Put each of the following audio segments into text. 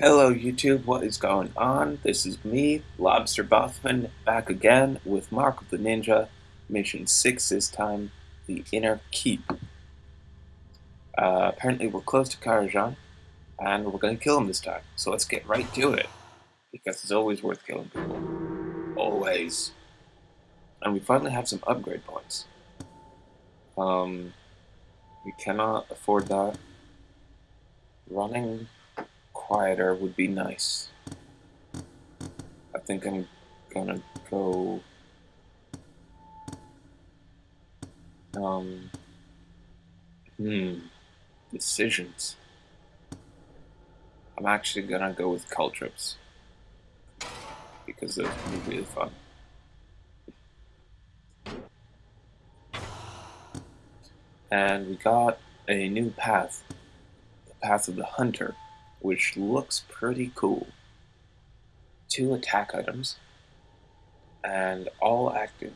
Hello YouTube, what is going on? This is me, Lobster Bothman, back again with Mark of the Ninja, mission 6 this time, the Inner Keep. Uh, apparently we're close to Karajan, and we're going to kill him this time, so let's get right to it, because it's always worth killing people. Always. And we finally have some upgrade points. Um, we cannot afford that. Running quieter would be nice. I think I'm gonna go. Um. Hmm. Decisions. I'm actually gonna go with trips because those would be really fun. And we got a new path, the path of the hunter which looks pretty cool. Two attack items, and all active.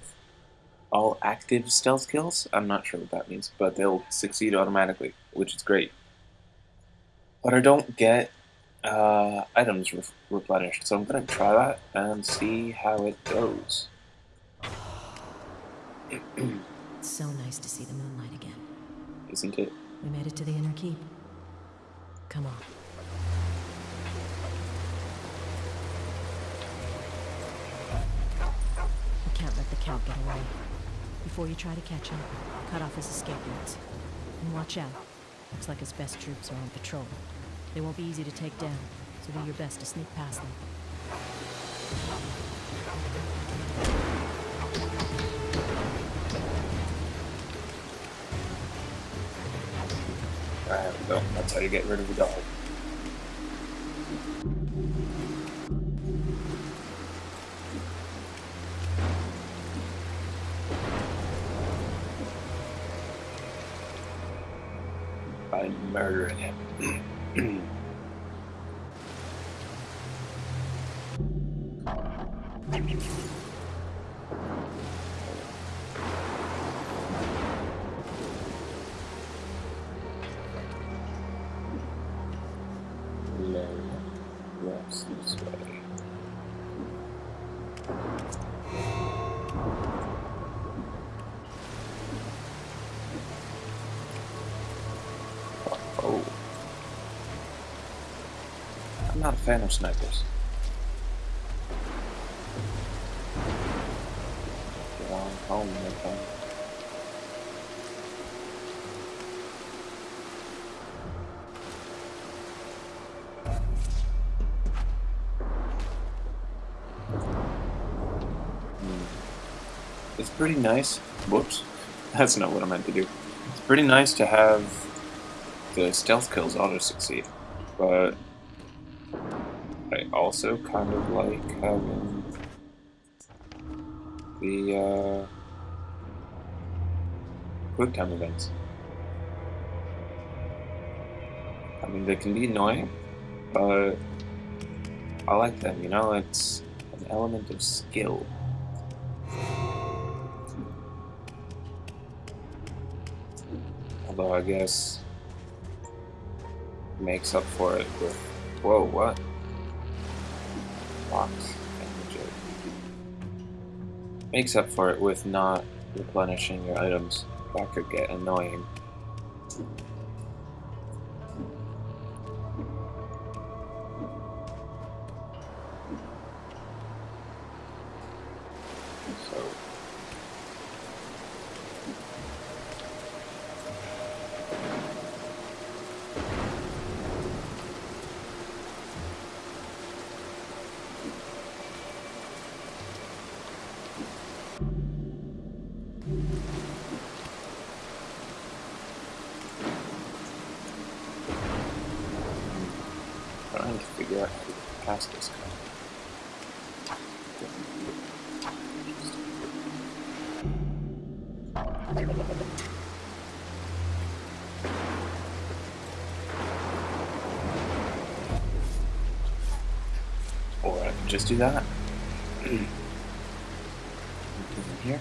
All active stealth kills? I'm not sure what that means, but they'll succeed automatically, which is great. But I don't get uh, items re replenished, so I'm going to try that and see how it goes. it's so nice to see the moonlight again. Isn't it? We made it to the inner keep. Come on. Let the Count get away. Before you try to catch him, cut off his escape routes. And watch out. Looks like his best troops are on patrol. They won't be easy to take down, so do your best to sneak past them. There we go. That's how you get rid of the dog. Oh. This way. not a fan of snipers. It's pretty nice. Whoops. That's not what I meant to do. It's pretty nice to have the stealth kills auto succeed, but I also kind of like having the uh, quick time events. I mean, they can be annoying, but I like them, you know, it's an element of skill. Although I guess makes up for it with, whoa, what? Makes up for it with not replenishing your items. That could get annoying. Trying to figure out how to get past this guy. Or I can just do that. here.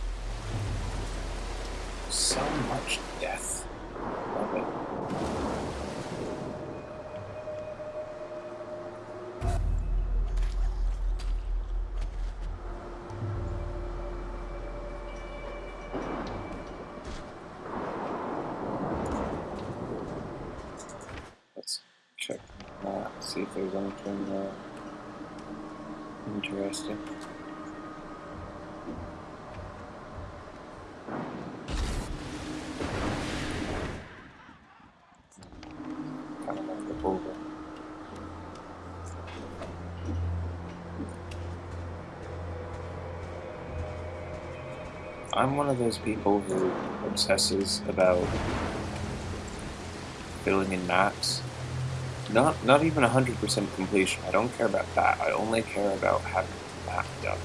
So much death. Love it. Let's check that, see if there's anything uh, interesting. Kind of want to look over. I'm one of those people who obsesses about filling in maps. Not not even 100% completion. I don't care about that. I only care about having the map done.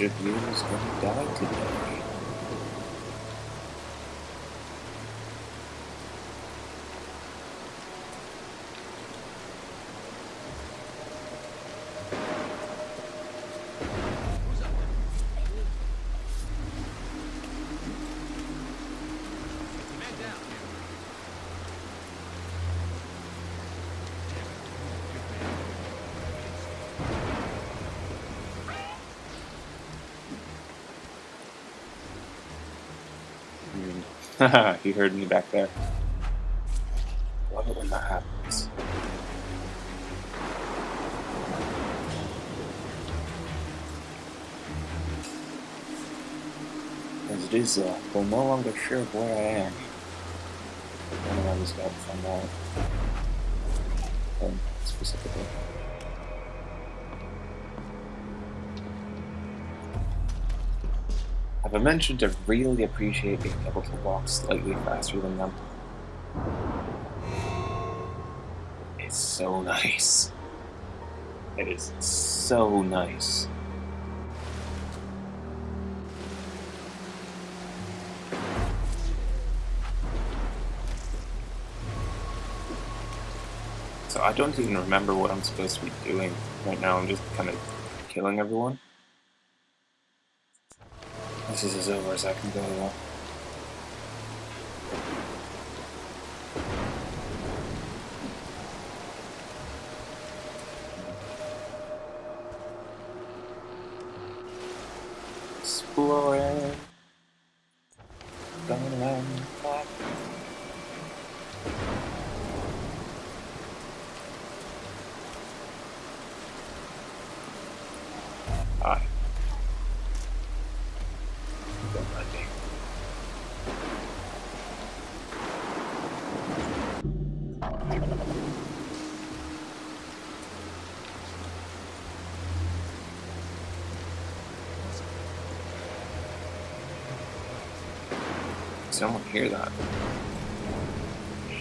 You is gonna die today? Haha, he heard me back there. Love it when that happens. As it is, uh, we're no longer sure of where I am. One of them has got to find out. Um, specifically. I mentioned I really appreciate being able to walk slightly faster than them? It's so nice. It is so nice. So I don't even remember what I'm supposed to be doing right now. I'm just kind of killing everyone. This is over as I can go. Exploring. Going around Someone hear that?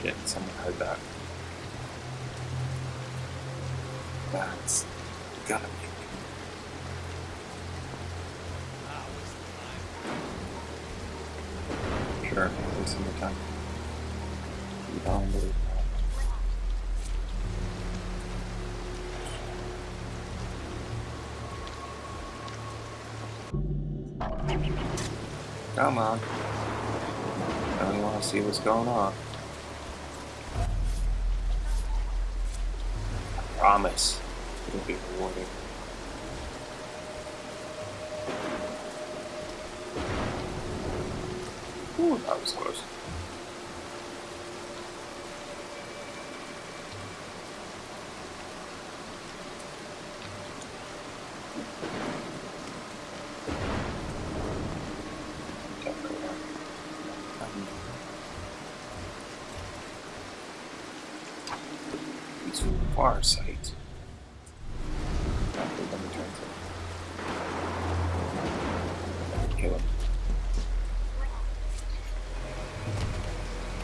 Shit, someone heard that. That's gotta be. Sure, wasting your time. You don't believe. Come on. I only want to see what's going on. I promise it'll be rewarding. Ooh, that was close. Don't far sight.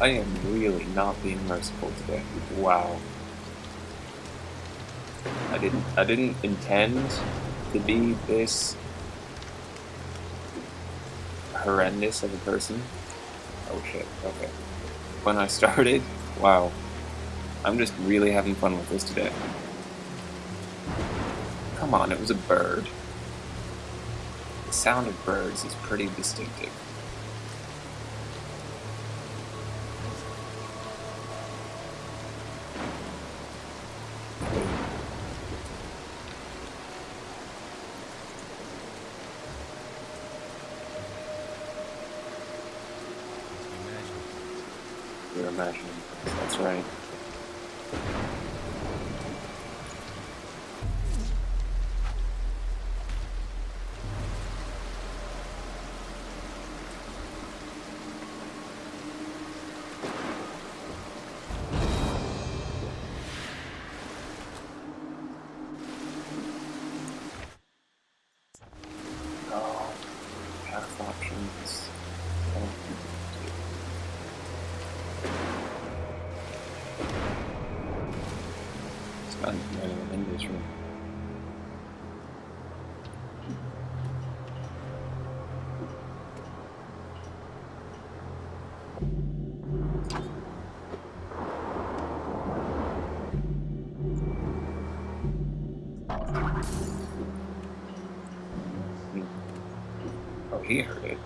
I am really not being merciful today. Wow. I didn't I didn't intend to be this horrendous of a person. Oh shit, okay. When I started, wow. I'm just really having fun with this today. Come on, it was a bird. The sound of birds is pretty distinctive. You're imagining. That's right. Even in this room. Hmm. Oh, he heard it.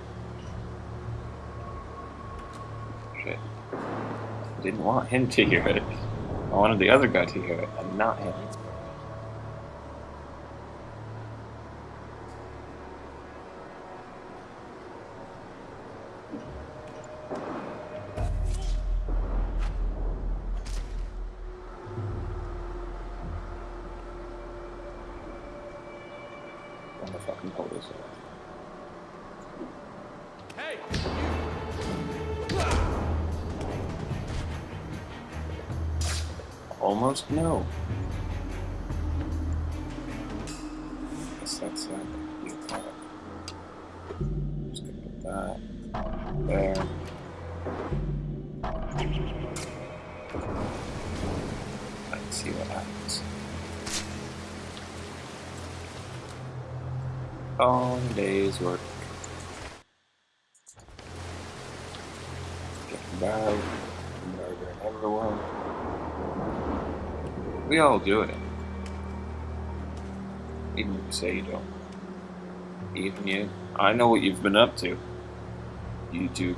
Shit. I didn't want him to hear it. I wanted the other guy to hear it, and not him. Fucking pull this off. Hey! Almost no. Guess that's uh, the attack. Just gonna put that there. All day's work. Getting by, murdering everyone. We all do it. Even if you say you don't. Even you. I know what you've been up to. You do.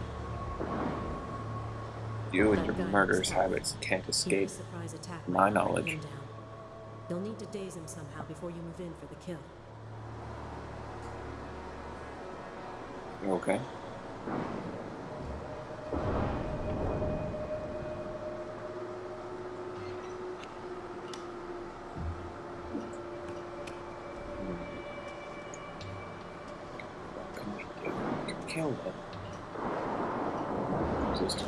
You and your murderous habits can't escape. had a surprise attack my knowledge. You'll need to daze him somehow before you move in for the kill. Okay? Kill them. Just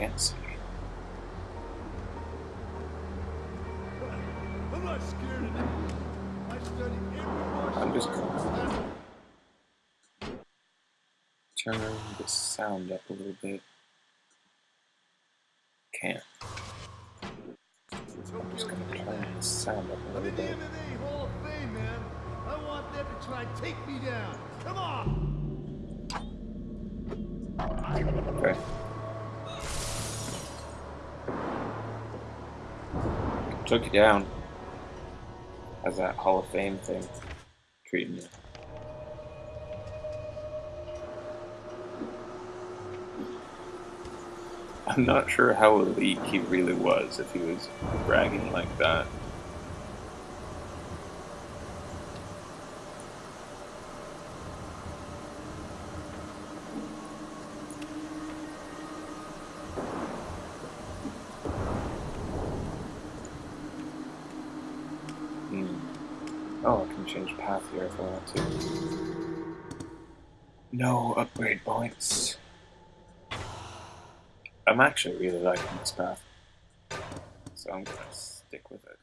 Fancy. I'm not scared of them. I study every I'm just gonna- Turn the sound up a little bit. Can't. I'm just gonna turn the sound up a I'm little in the bit. MMA Hall of Fame, man. I want them to try and take me down. Come on! Okay. Took you down. How's that Hall of Fame thing treating you? I'm not sure how elite he really was if he was bragging like that. Hmm. Oh, I can change path here if I want to. No upgrade points. I'm actually really liking this path. So I'm gonna stick with it.